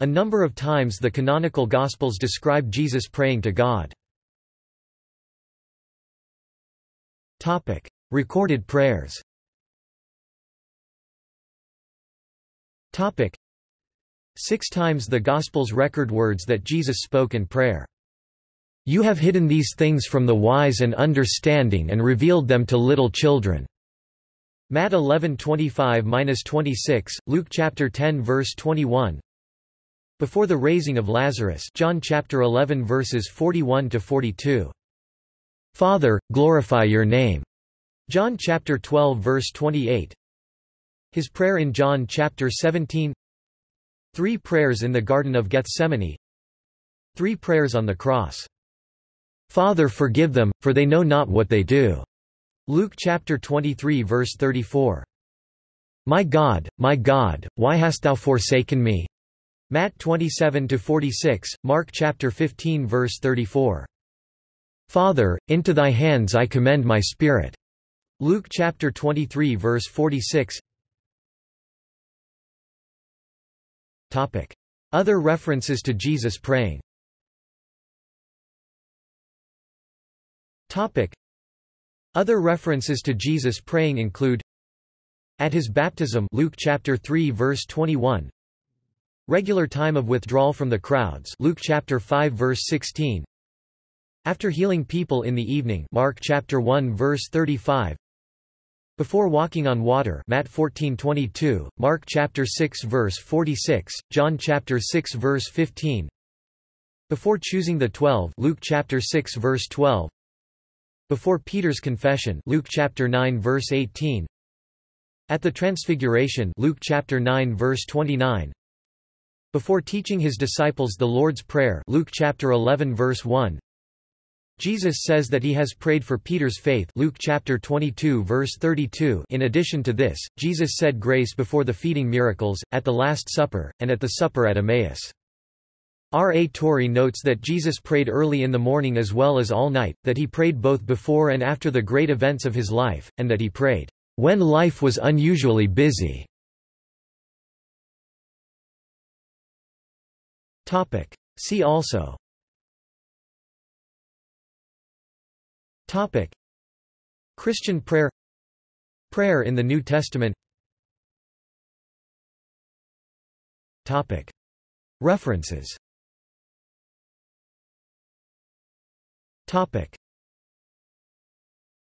A number of times the canonical Gospels describe Jesus praying to God. Recorded prayers Six times the Gospels record words that Jesus spoke in prayer. You have hidden these things from the wise and understanding and revealed them to little children. Matt 11:25-26, Luke chapter 10 verse 21. Before the raising of Lazarus, John chapter 11 verses 41 to 42. Father, glorify your name. John chapter 12 verse 28. His prayer in John chapter 17. Three prayers in the Garden of Gethsemane. Three prayers on the cross. Father forgive them, for they know not what they do. Luke chapter 23 verse 34. My God, my God, why hast thou forsaken me? Matt 27 to 46, Mark chapter 15 verse 34. Father, into thy hands I commend my spirit. Luke chapter 23 verse 46. Topic. Other references to Jesus praying Topic. Other references to Jesus praying include At his baptism Luke chapter 3 verse 21 Regular time of withdrawal from the crowds Luke chapter 5 verse 16 After healing people in the evening Mark chapter 1 verse 35 before walking on water Matt 14:22, Mark chapter 6 verse 46, John chapter 6 verse 15. Before choosing the 12 Luke chapter 6 verse 12. Before Peter's confession Luke chapter 9 verse 18. At the transfiguration Luke chapter 9 verse 29. Before teaching his disciples the Lord's Prayer Luke chapter 11 verse 1. Jesus says that he has prayed for Peter's faith Luke chapter 22 verse 32 In addition to this, Jesus said grace before the feeding miracles, at the Last Supper, and at the supper at Emmaus. R. A. Torrey notes that Jesus prayed early in the morning as well as all night, that he prayed both before and after the great events of his life, and that he prayed, "...when life was unusually busy." See also Topic. Christian prayer Prayer in the New Testament Topic. References Topic.